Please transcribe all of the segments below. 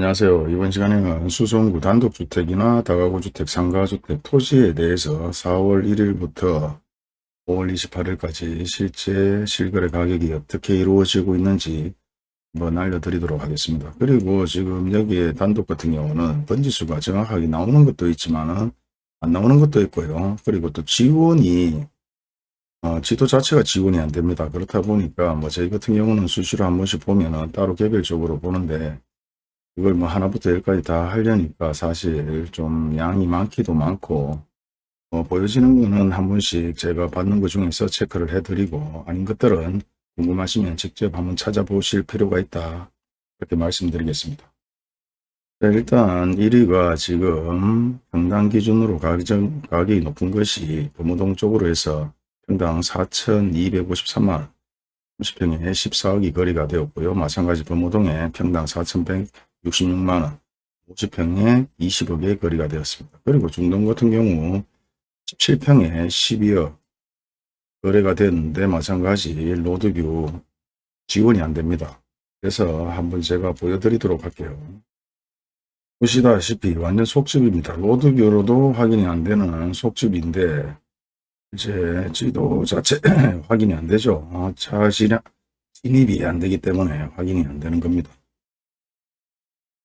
안녕하세요. 이번 시간에는 수성구 단독주택이나 다가구주택, 상가주택, 토지에 대해서 4월 1일부터 5월 28일까지 실제 실거래 가격이 어떻게 이루어지고 있는지 한번 알려드리도록 하겠습니다. 그리고 지금 여기에 단독 같은 경우는 번지수가 정확하게 나오는 것도 있지만 안 나오는 것도 있고요. 그리고 또 지원이 어, 지도 자체가 지원이 안 됩니다. 그렇다 보니까 뭐 저희 같은 경우는 수시로 한 번씩 보면은 따로 개별적으로 보는데 이걸 뭐 하나부터 열까지 다 하려니까 사실 좀 양이 많기도 많고 어, 보여지는 거는 한 번씩 제가 받는 것 중에서 체크를 해드리고 아닌 것들은 궁금하시면 직접 한번 찾아보실 필요가 있다. 그렇게 말씀드리겠습니다. 자, 일단 1위가 지금 평당 기준으로 가격, 가격이 높은 것이 금호동 쪽으로 해서 평당 4,253만원 30평에 14억이 거래가 되었고요. 마찬가지 금호동에 평당 4,166만원 50평에 20억의 거래가 되었습니다. 그리고 중동 같은 경우 17평에 12억 거래가 됐는데 마찬가지 로드뷰 지원이 안 됩니다. 그래서 한번 제가 보여드리도록 할게요. 보시다시피 완전 속집입니다. 로드뷰로도 확인이 안 되는 속집인데 이제 지도 자체 확인이 안 되죠. 어, 차 진입이 안 되기 때문에 확인이 안 되는 겁니다.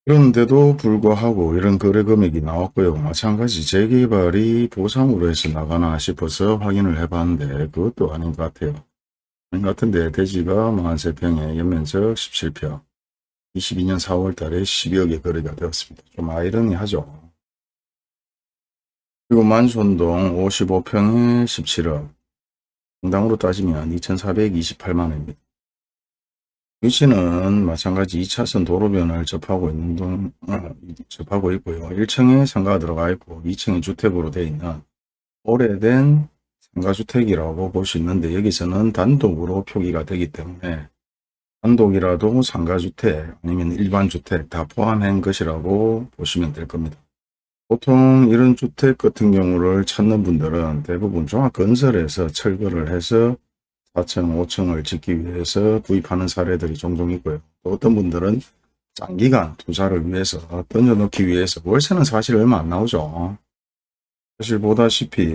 그런데도 불구하고 이런 거래 금액이 나왔고요. 마찬가지 재개발이 보상으로 해서 나가나 싶어서 확인을 해봤는데 그것도 아닌 것 같아요. 아닌 것 같은데 대지가 43평에 연면적 17평 22년 4월 달에 12억에 거래가 되었습니다. 좀 아이러니하죠. 그리고 만촌동 55평에 17억 당당으로 따지면 2428만원입니다. 위치는 마찬가지 2차선 도로변을 접하고 있는 동, 어, 접하고 있고요. 1층에 상가가 들어가 있고 2층이 주택으로 되어 있는 오래된 상가주택이라고 볼 수 있는데 여기서는 단독으로 표기가 되기 때문에 단독이라도 상가주택 아니면 일반주택 다 포함한 것이라고 보시면 될 겁니다. 보통 이런 주택 같은 경우를 찾는 분들은 대부분 종합건설에서 철거를 해서 4층, 5층을 짓기 위해서 구입하는 사례들이 종종 있고요. 또 어떤 분들은 장기간 투자를 위해서 던져놓기 위해서 월세는 사실 얼마 안 나오죠. 사실 보다시피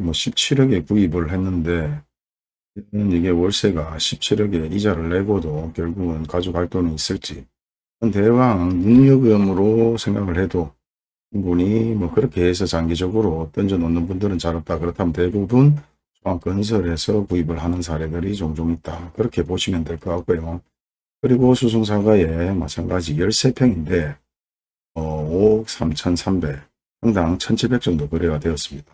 뭐 17억에 구입을 했는데 이게 월세가 17억에 이자를 내고도 결국은 가져갈 돈이 있을지 대왕 능력금으로 생각을 해도 충분히 뭐 그렇게 해서 장기적으로 던져 놓는 분들은 잘 없다. 그렇다면 대부분 건설에서 구입을 하는 사례들이 종종 있다. 그렇게 보시면 될 것 같고요. 그리고 수송사가에 마찬가지 13평인데 어, 5억 3,300 평당 1,700 정도 거래가 되었습니다.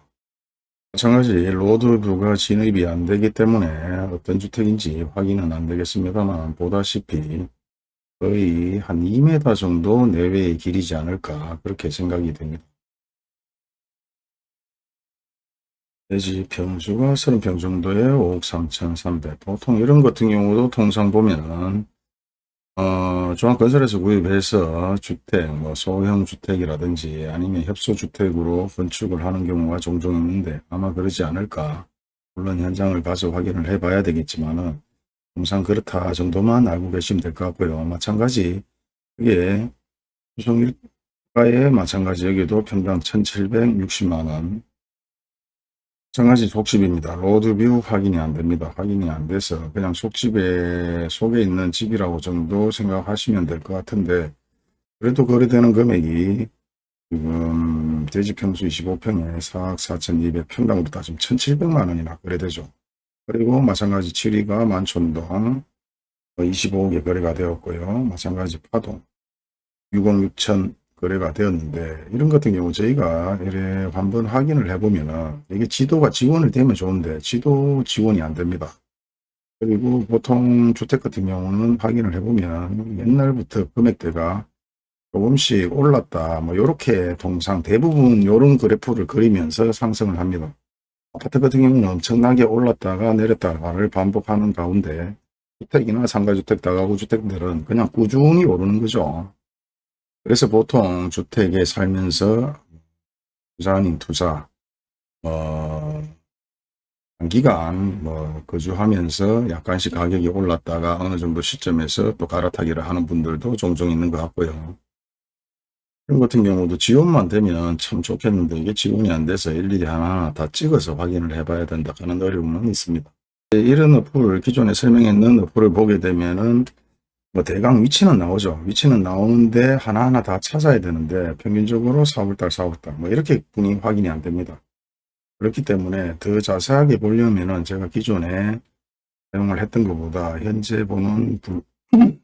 마찬가지 로드뷰가 진입이 안 되기 때문에 어떤 주택인지 확인은 안 되겠습니다만 보다시피 거의 한 2m 정도 내외의 길이지 않을까 그렇게 생각이 됩니다. 돼지 평수가 30평 정도에 5억 3,300 보통 이런 같은 경우도 통상 보면은 어, 중앙건설에서 구입해서 주택, 뭐 소형 주택이라든지 아니면 협소주택으로 건축을 하는 경우가 종종 있는데 아마 그러지 않을까. 물론 현장을 가서 확인을 해 봐야 되겠지만 은 통상 그렇다 정도만 알고 계시면 될 것 같고요. 마찬가지 이게 수성일가에 마찬가지 여기도 평당 1760만원 마찬가지 속집입니다. 로드뷰 확인이 안 됩니다. 확인이 안 돼서 그냥 속집에 속에 있는 집이라고 정도 생각하시면 될 것 같은데 그래도 거래되는 금액이 지금 대지평수 25평에 4억 4,200 평당으로 따지면 1,700만 원이나 거래되죠. 그리고 마찬가지 7위가 만촌동 25억에 거래가 되었고요. 마찬가지 파동 6억 6천 거래가 되었는데 이런 같은 경우 저희가 이래 한번 확인을 해보면은 이게 지도가 지원을 되면 좋은데 지도 지원이 안 됩니다. 그리고 보통 주택 같은 경우는 확인을 해보면 옛날부터 금액대가 조금씩 올랐다 뭐 이렇게 통상 대부분 이런 그래프를 그리면서 상승을 합니다. 아파트 같은 경우는 엄청나게 올랐다가 내렸다가를 반복하는 가운데 주택이나 상가주택, 다가구 주택들은 그냥 꾸준히 오르는 거죠. 그래서 보통 주택에 살면서 투자 아닌 투자, 어, 단기간 뭐 거주하면서 약간씩 가격이 올랐다가 어느 정도 시점에서 또 갈아타기를 하는 분들도 종종 있는 것 같고요. 이런 같은 경우도 지원만 되면 참 좋겠는데 이게 지원이 안 돼서 일일이 하나하나 다 찍어서 확인을 해봐야 된다 하는 어려움은 있습니다. 이런 어플 기존에 설명했는 어플을 보게 되면은 뭐 대강 위치는 나오죠. 위치는 나오는데 하나하나 다 찾아야 되는데 평균적으로 4월달 4월달 뭐 이렇게 분이 확인이 안 됩니다. 그렇기 때문에 더 자세하게 보려면은 제가 기존에 사용을 했던 것보다 현재 보는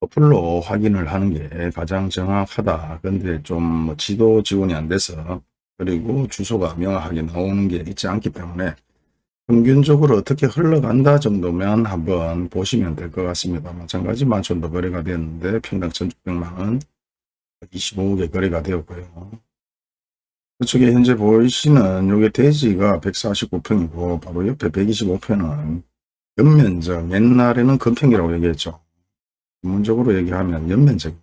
어플로 확인을 하는 게 가장 정확하다. 근데 좀뭐 지도 지원이 안 돼서 그리고 주소가 명확하게 나오는 게 있지 않기 때문에 평균적으로 어떻게 흘러간다 정도면 한번 보시면 될 것 같습니다. 마찬가지 만천도 거래가 되었는데 평당 1600만원 25억에 거래가 되었고요. 그쪽에 현재 보이시는 요게 대지가 149평이고 바로 옆에 125평은 연면적 옛날에는 건평이라고 얘기했죠. 전문적으로 얘기하면 연면적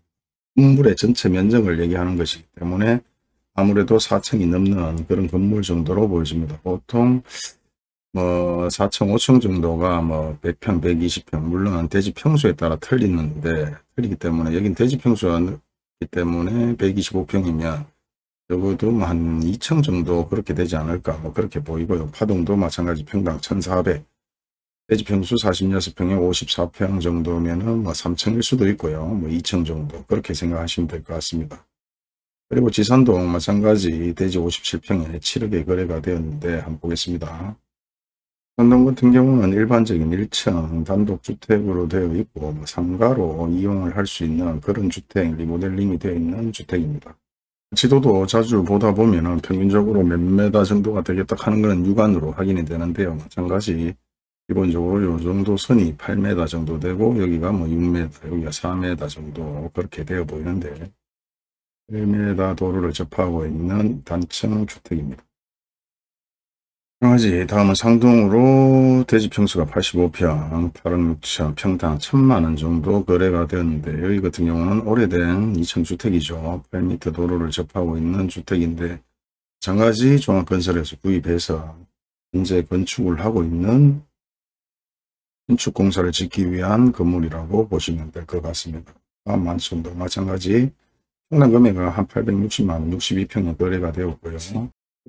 건물의 전체 면적을 얘기하는 것이기 때문에 아무래도 4층이 넘는 그런 건물 정도로 보여집니다. 보통 뭐 4층, 5층 정도가 뭐 100평, 120평 물론 대지 평수에 따라 틀리는데 틀리기 때문에 여긴 대지 평수가 기 때문에 125평이면 적어도 뭐한 2층 정도 그렇게 되지 않을까 뭐 그렇게 보이고요. 파동도 마찬가지 평당 1400 대지 평수 46평에 54평 정도면은 뭐 3층일 수도 있고요. 뭐 2층 정도 그렇게 생각하시면 될 것 같습니다. 그리고 지산동 마찬가지 대지 57평에 7억에 거래가 되었는데 한번 보겠습니다. 산동 같은 경우는 일반적인 1층 단독주택으로 되어 있고 뭐 상가로 이용을 할 수 있는 그런 주택 리모델링이 되어 있는 주택입니다. 지도도 자주 보다 보면 평균적으로 몇 메다 정도가 되겠다 하는 것은 육안으로 확인이 되는데요. 마찬가지 기본적으로 요 정도 선이 8m 정도 되고 여기가 뭐 6m 여기가 4m 정도 그렇게 되어 보이는데 1m 도로를 접하고 있는 단층 주택입니다. 강아지 다음은 상동으로 대지 평수가 85평 8억 6천 평당 1천만원 정도 거래가 되었는데 여기 같은 경우는 오래된 2층주택이죠 8m 도로를 접하고 있는 주택인데 장가지 종합건설에서 구입해서 현재 건축을 하고 있는 신축공사를 짓기 위한 건물이라고 보시면 될 것 같습니다. 만촌도 마찬가지 평당 금액은 한 860만원 62평에 거래가 되었고요.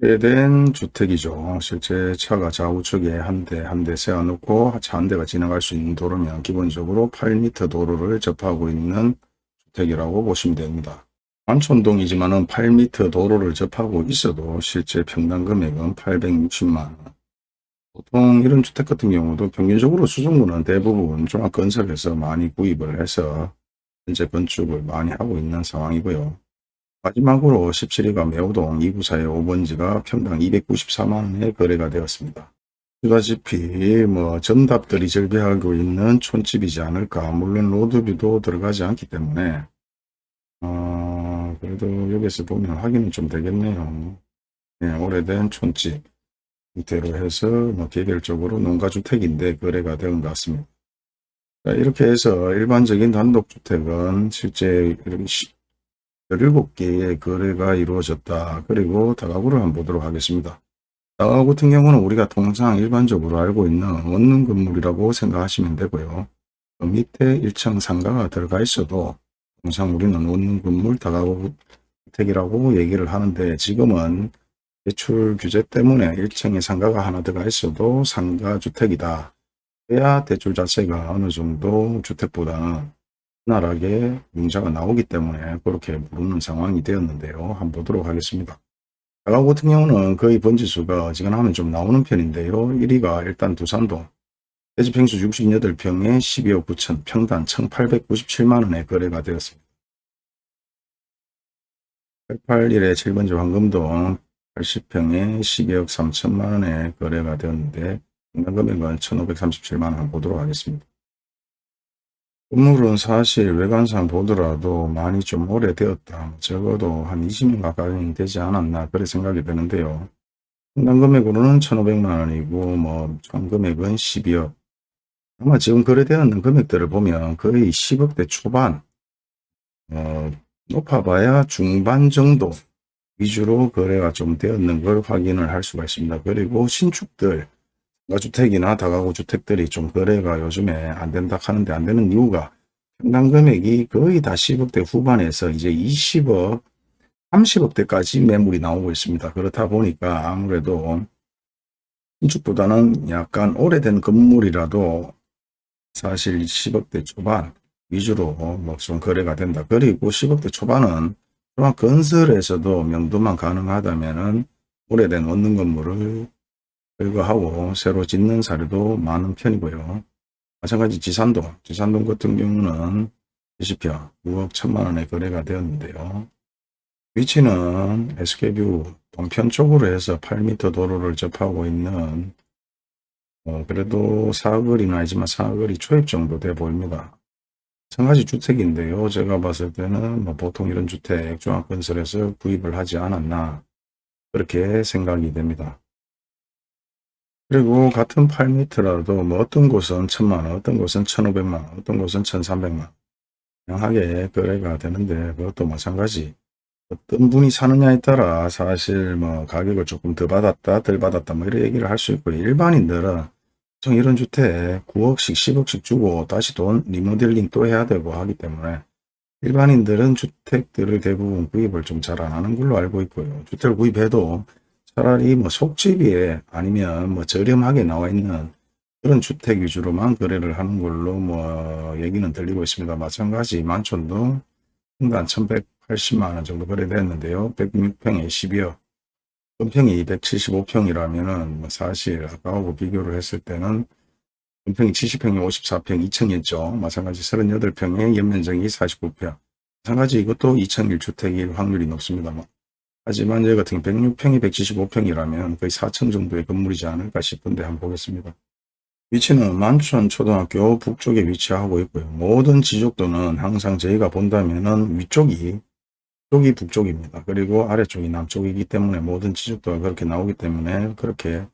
오래된 주택이죠. 실제 차가 좌우측에 한 대 한 대 세워놓고 차 한 대가 지나갈 수 있는 도로면 기본적으로 8m 도로를 접하고 있는 주택이라고 보시면 됩니다. 만촌동이지만 8m 도로를 접하고 있어도 실제 평당 금액은 860만원. 보통 이런 주택 같은 경우도 평균적으로 수중구는 대부분 종합건설에서 많이 구입을 해서 현재 건축을 많이 하고 있는 상황이고요. 마지막으로 17위가 매호동 2구사의 5번지가 평당 294만원에 거래가 되었습니다. 보다시피 뭐 전답들이 절비하고 있는 촌집이지 않을까 물론 로드뷰도 들어가지 않기 때문에 어, 그래도 여기서 보면 확인은 좀 되겠네요. 네, 오래된 촌집 형태로 해서 뭐 개별적으로 농가주택인데 거래가 되는 것 같습니다. 이렇게 해서 일반적인 단독주택은 실제 이렇게 17개의 거래가 이루어졌다. 그리고 다가구를 한번 보도록 하겠습니다. 다가구 같은 경우는 우리가 통상 일반적으로 알고 있는 원룸 건물이라고 생각하시면 되고요. 그 밑에 1층 상가가 들어가 있어도 통상 우리는 원룸 건물 다가구 주택이라고 얘기를 하는데 지금은 대출 규제 때문에 1층에 상가가 하나 들어가 있어도 상가주택이다. 그래야 대출 자체가 어느 정도 주택보다는 원활하게 융자가 나오기 때문에 그렇게 부르는 상황이 되었는데요. 한번 보도록 하겠습니다. 가구 같은 경우는 거의 번지수가 어지간하면 좀 나오는 편인데요. 1위가 일단 두산동 대지평수 68평에 12억 9천 평당 1897만원에 거래가 되었습니다. 881에 7번지 황금동 80평에 12억 3천만원에 거래가 되었는데 금액은 1537만원 보도록 하겠습니다. 건물은 사실 외관상 보더라도 많이 좀 오래되었다. 적어도 한 20년 가까이 되지 않았나 그래 생각이 되는데요. 평당 금액으로는 1,500만원이고 뭐총 금액은 12억. 아마 지금 거래되었는 금액들을 보면 거의 10억대 초반 어, 높아봐야 중반 정도 위주로 거래가 좀 되었는 걸 확인을 할 수가 있습니다. 그리고 신축들 주택이나 다가구 주택들이 좀 거래가 요즘에 안 된다 하는데 안 되는 이유가 평당 금액이 거의 다 10억대 후반에서 이제 20억, 30억대까지 매물이 나오고 있습니다. 그렇다 보니까 아무래도 신축보다는 약간 오래된 건물이라도 사실 10억대 초반 위주로 뭐좀 거래가 된다. 그리고 10억대 초반은 또한 건설에서도 명도만 가능하다면은 오래된 원룸 건물을 철거하고 새로 짓는 사례도 많은 편이고요. 마찬가지 지산동, 지산동 같은 경우는 20평 9억 1천만 원에 거래가 되었는데요. 위치는 SK뷰 동편 쪽으로 해서 8m 도로를 접하고 있는 어, 그래도 사거리는 아니지만 사거리 초입 정도 돼 보입니다. 마찬가지 주택인데요. 제가 봤을 때는 뭐 보통 이런 주택 종합건설에서 구입을 하지 않았나 그렇게 생각이 됩니다. 그리고 같은 8m라도 뭐 어떤 곳은 1000만원, 어떤 곳은 1500만원, 어떤 곳은 1300만원. 다양하게 거래가 되는데 그것도 마찬가지. 어떤 분이 사느냐에 따라 사실 뭐 가격을 조금 더 받았다 덜 받았다 뭐 이런 얘기를 할 수 있고 일반인들은 보통 이런 주택 9억씩 10억씩 주고 다시 돈 리모델링 또 해야 되고 하기 때문에 일반인들은 주택들을 대부분 구입을 좀 잘 안 하는 걸로 알고 있고요. 주택을 구입해도 차라리 뭐 속집이에 아니면 뭐 저렴하게 나와 있는 그런 주택 위주로만 거래를 하는 걸로 뭐 얘기는 들리고 있습니다. 마찬가지 만촌도 평당 1180만 원 정도 거래됐는데요. 106평에 12억 건평이 275평이라면은 뭐 사실 아까하고 비교를 했을 때는 건평이 70평에 54평 2층이었죠. 마찬가지 38평에 연면적이 49평. 마찬가지 이것도 2층 1주택일 확률이 높습니다만. 하지만 여기 같은 경우 106평이 175평이라면 거의 4층 정도의 건물이지 않을까 싶은데 한번 보겠습니다. 위치는 만촌 초등학교 북쪽에 위치하고 있고요. 모든 지적도는 항상 저희가 본다면 은 위쪽이 쪽이 북쪽입니다. 그리고 아래쪽이 남쪽이기 때문에 모든 지적도가 그렇게 나오기 때문에 그렇게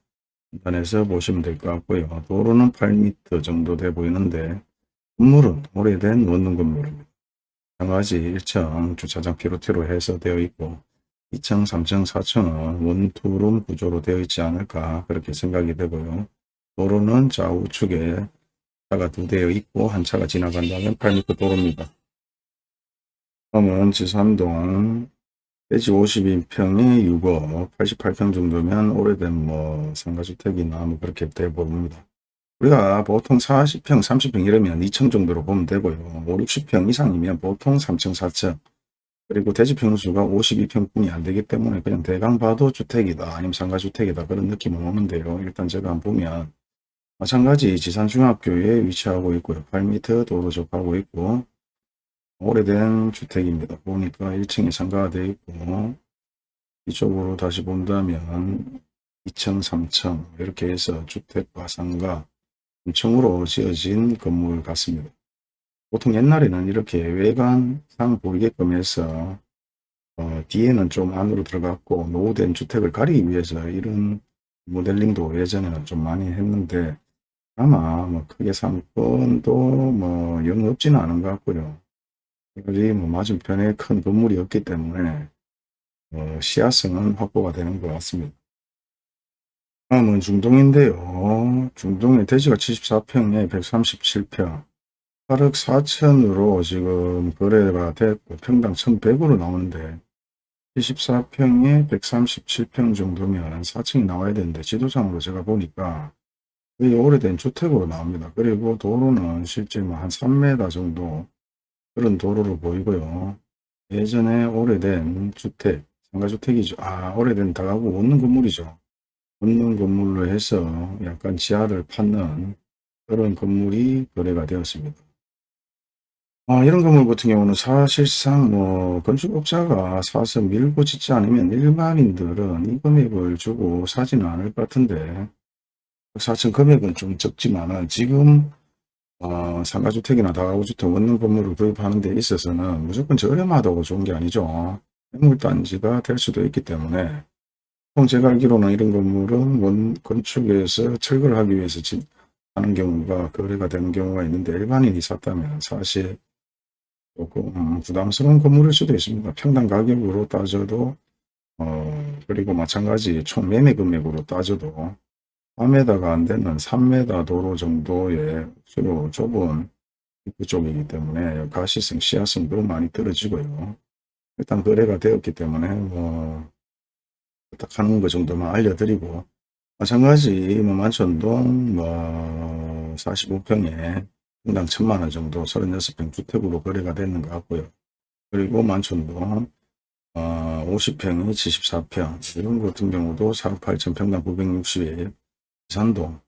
판단해서 보시면 될 것 같고요. 도로는 8m 정도 돼 보이는데 건물은 오래된 원룸 건물입니다. 마찬가지 1층 주차장 피로티로 해서 되어 있고 2층, 3층, 4층은 원투룸 구조로 되어 있지 않을까 그렇게 생각이 되고요. 도로는 좌우측에 차가 두 대여 있고 한 차가 지나간다면 8m 도로입니다. 다음은 지산동 대지 52평에 6억 88평 정도면 오래된 뭐 상가주택이나 뭐 그렇게 돼 보입니다. 우리가 보통 40평 30평 이러면 2층 정도로 보면 되고요. 5, 60평 이상이면 보통 3층 4층 그리고 대지 평수가 52평뿐이 안 되기 때문에 그냥 대강 봐도 주택이다 아니면 상가주택이다 그런 느낌은 오는데요. 일단 제가 한번 보면 마찬가지 지산중학교에 위치하고 있고요. 8m 도로 접하고 있고 오래된 주택입니다. 보니까 1층에 상가가 되어 있고 이쪽으로 다시 본다면 2층, 3층 이렇게 해서 주택과 상가 3층으로 지어진 건물 같습니다. 보통 옛날에는 이렇게 외관상 보이게끔 해서 어, 뒤에는 좀 안으로 들어갔고 노후된 주택을 가리기 위해서 이런 모델링도 예전에는 좀 많이 했는데 아마 뭐 크게 상권도 뭐 영 없지는 않은 것 같고요. 여기 뭐 맞은편에 큰 건물이 없기 때문에 어, 시야성은 확보가 되는 것 같습니다. 다음은 중동인데요. 중동의 대지가 74평에 137평 8억 4천으로 지금 거래가 됐고 평당 1100으로 나오는데 74평에 137평 정도면 4층이 나와야 되는데 지도상으로 제가 보니까 거의 오래된 주택으로 나옵니다. 그리고 도로는 실제 뭐한 3m 정도 그런 도로로 보이고요. 예전에 오래된 주택, 상가주택이죠. 아, 오래된 다가구 원룸 건물이죠. 원룸 건물로 해서 약간 지하를 받는 그런 건물이 거래가 되었습니다. 아, 이런 건물 같은 경우는 사실상 뭐 건축업자가 사서 밀고 짓지 않으면 일반인들은 이 금액을 주고 사지는 않을 것 같은데 사실 금액은 좀 적지만은 지금 어, 상가주택이나 다가구주택 원룸 건물을 구입하는 데 있어서는 무조건 저렴하다고 좋은 게 아니죠. 매물단지가 될 수도 있기 때문에 보통 제가 알기로는 이런 건물은 원 건축에서 철거를 하기 위해서 하는 경우가 거래가 되는 경우가 있는데 일반인이 샀다면 사실 부담스러운 건물일 수도 있습니다. 평당 가격으로 따져도 어, 그리고 마찬가지 총 매매 금액으로 따져도 4m가 안 되는 3m 도로 정도의 수로 좁은 입구 쪽이기 때문에 가시성, 시야성도 많이 떨어지고요. 일단 거래가 되었기 때문에 뭐 부탁하는 것 정도만 알려드리고 마찬가지 뭐 만천동 뭐 45평에 평당 천만 원 정도 36평 주택으로 거래가 되는 것 같고요. 그리고 만천동 어, 50평이 74평 이런 것 같은 경우도 4억 8천 평당 960에 지산동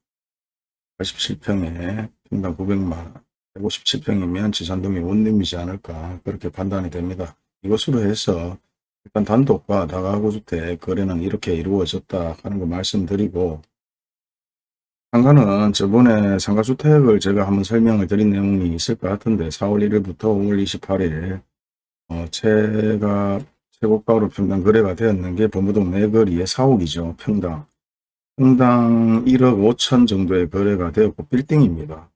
87평에 평당 900만원 157평이면 지산동이 원룸이지 않을까 그렇게 판단이 됩니다. 이것으로 해서 일단 단독과 다가구 주택 거래는 이렇게 이루어졌다 하는 거 말씀드리고 상가는 저번에 상가주택을 제가 한번 설명을 드린 내용이 있을 것 같은데 4월 1일부터 5월 28일 어, 제가 최고가로 평당 거래가 되었는 게 범부동 내거리의 4억이죠. 평당. 평당 1억 5천 정도의 거래가 되었고 빌딩입니다.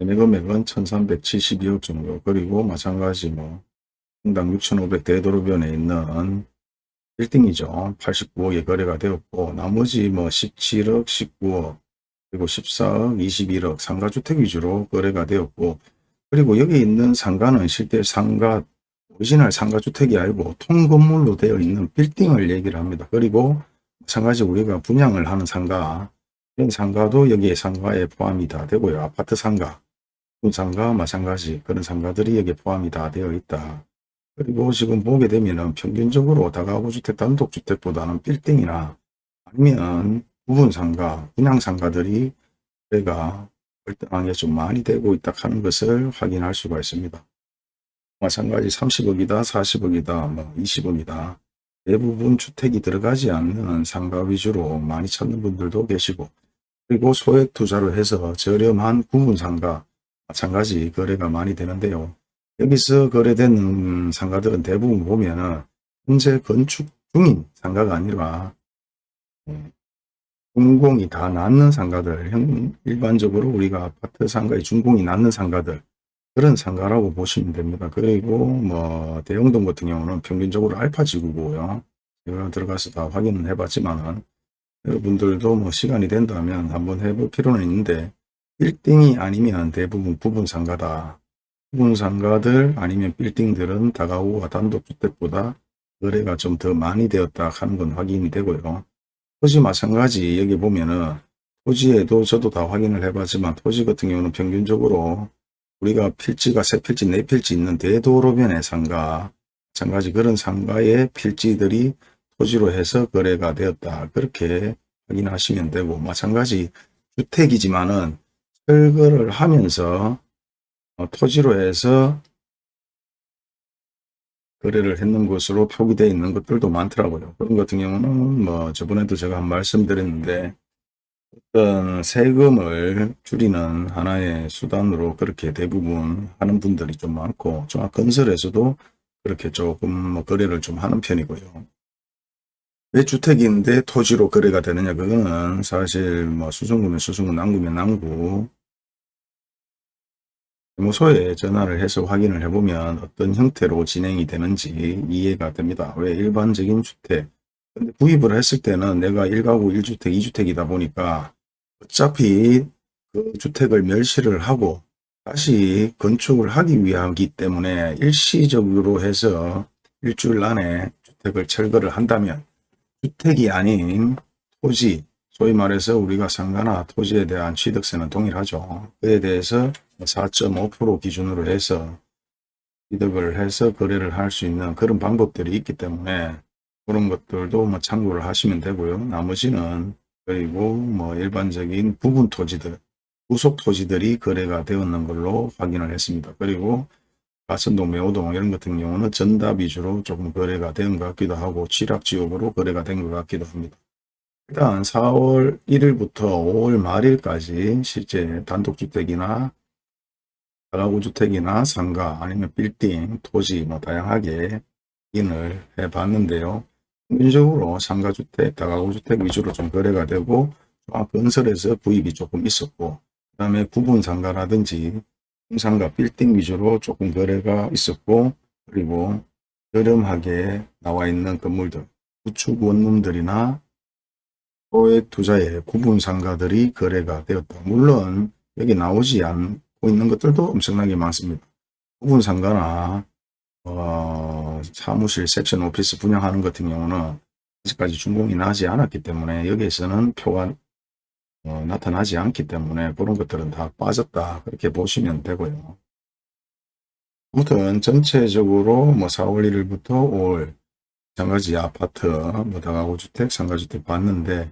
매매 금액은 1372억 정도 그리고 마찬가지 뭐 평당 6,500 대도로변에 있는 빌딩이죠. 89억에 거래가 되었고 나머지 뭐 17억, 19억 그리고 14억, 21억 상가주택 위주로 거래가 되었고 그리고 여기 있는 상가는 실제 상가 오리지널 상가주택이 아니고 통건물로 되어 있는 빌딩을 얘기를 합니다. 그리고 마찬가지 우리가 분양을 하는 상가 이런 상가도 여기에 상가에 포함이 다 되고요. 아파트 상가, 상가 마찬가지 그런 상가들이 여기에 포함이 다 되어 있다. 그리고 지금 보게 되면 은 평균적으로 다가구 주택 단독주택보다는 빌딩이나 아니면 부분 상가, 분양 상가들이 내가 월등하게 좀 많이 되고 있다 하는 것을 확인할 수가 있습니다. 마찬가지 30억이다, 40억이다, 뭐 20억이다. 대부분 주택이 들어가지 않는 상가 위주로 많이 찾는 분들도 계시고 그리고 소액 투자로 해서 저렴한 부분 상가 마찬가지 거래가 많이 되는데요. 여기서 거래되는 상가들은 대부분 보면 은 현재 건축 중인 상가가 아니라 준공이 다 낮는 상가들, 일반적으로 우리가 아파트 상가의 준공이 낮는 상가들, 그런 상가라고 보시면 됩니다. 그리고 뭐 대형동 같은 경우는 평균적으로 알파 지구고요. 제가 들어가서 다 확인을 해봤지만 여러분들도 뭐 시간이 된다면 한번 해볼 필요는 있는데 빌딩이 아니면 대부분 부분 상가다. 부분 상가들 아니면 빌딩들은 다가구와 단독주택보다 거래가 좀 더 많이 되었다 하는 건 확인이 되고요. 토지 마찬가지 여기 보면은 토지에도 저도 다 확인을 해봤지만 토지 같은 경우는 평균적으로 우리가 필지가 세 필지, 네 필지 있는 대도로변의 상가, 마찬가지 그런 상가의 필지들이 토지로 해서 거래가 되었다. 그렇게 확인하시면 되고 마찬가지 주택이지만은 철거를 하면서 어, 토지로 해서 거래를 했는 것으로 표기되어 있는 것들도 많더라고요. 그런 같은 경우는 뭐 저번에도 제가 한 말씀드렸는데 어떤 세금을 줄이는 하나의 수단으로 그렇게 대부분 하는 분들이 좀 많고 종합건설에서도 그렇게 조금 뭐 거래를 좀 하는 편이고요. 왜 주택인데 토지로 거래가 되느냐 그거는 사실 뭐 수성구면 수성구 남구면 남구 세무소에 전화를 해서 확인을 해보면 어떤 형태로 진행이 되는지 이해가 됩니다. 왜 일반적인 주택 근데 구입을 했을 때는 내가 1가구 1주택 2주택이다 보니까 어차피 그 주택을 멸실을 하고 다시 건축을 하기 위하기 때문에 일시적으로 해서 일주일 안에 주택을 철거를 한다면 주택이 아닌 토지 소위 말해서 우리가 상가나 토지에 대한 취득세는 동일하죠. 그에 대해서 4.5% 기준으로 해서 취득을 해서 거래를 할 수 있는 그런 방법들이 있기 때문에 그런 것들도 뭐 참고를 하시면 되고요. 나머지는 그리고 뭐 일반적인 부분 토지들, 부속 토지들이 거래가 되었는 걸로 확인을 했습니다. 그리고 가천동, 매호동 이런 같은 경우는 전답 위주로 조금 거래가 된 것 같기도 하고 취락지역으로 거래가 된 것 같기도 합니다. 일단 4월 1일부터 5월 말일까지 실제 단독주택이나 다 가구주택이나 상가 아니면 빌딩, 토지 뭐 다양하게 인을 해봤는데요. 평균적으로 상가주택, 다가구주택 위주로 좀 거래가 되고 건설에서 구입이 조금 있었고 그 다음에 부분 상가라든지 상가, 빌딩 위주로 조금 거래가 있었고 그리고 저렴하게 나와 있는 건물들, 구축 원룸들이나 소액 투자의 구분 상가들이 거래가 되었다. 물론 여기 나오지 않 고 받고 있는 것들도 엄청나게 많습니다. 부분 상가나 어, 사무실 섹션 오피스 분양하는 같은 경우는 아직까지 준공이 나지 않았기 때문에 여기에서는 표가 어, 나타나지 않기 때문에 그런 것들은 다 빠졌다 그렇게 보시면 되고요. 아무튼 전체적으로 뭐 4월 1일부터 5월 상가지 아파트 뭐 다가구 주택 상가주택 봤는데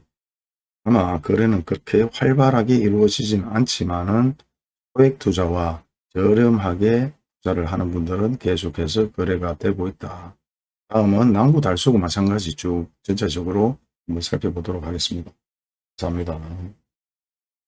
아마 거래는 그렇게 활발하게 이루어지진 않지만은 소액 투자와 저렴하게 투자를 하는 분들은 계속해서 거래가 되고 있다. 다음은 남구 달서구 마찬가지 쭉 전체적으로 한번 살펴보도록 하겠습니다. 감사합니다.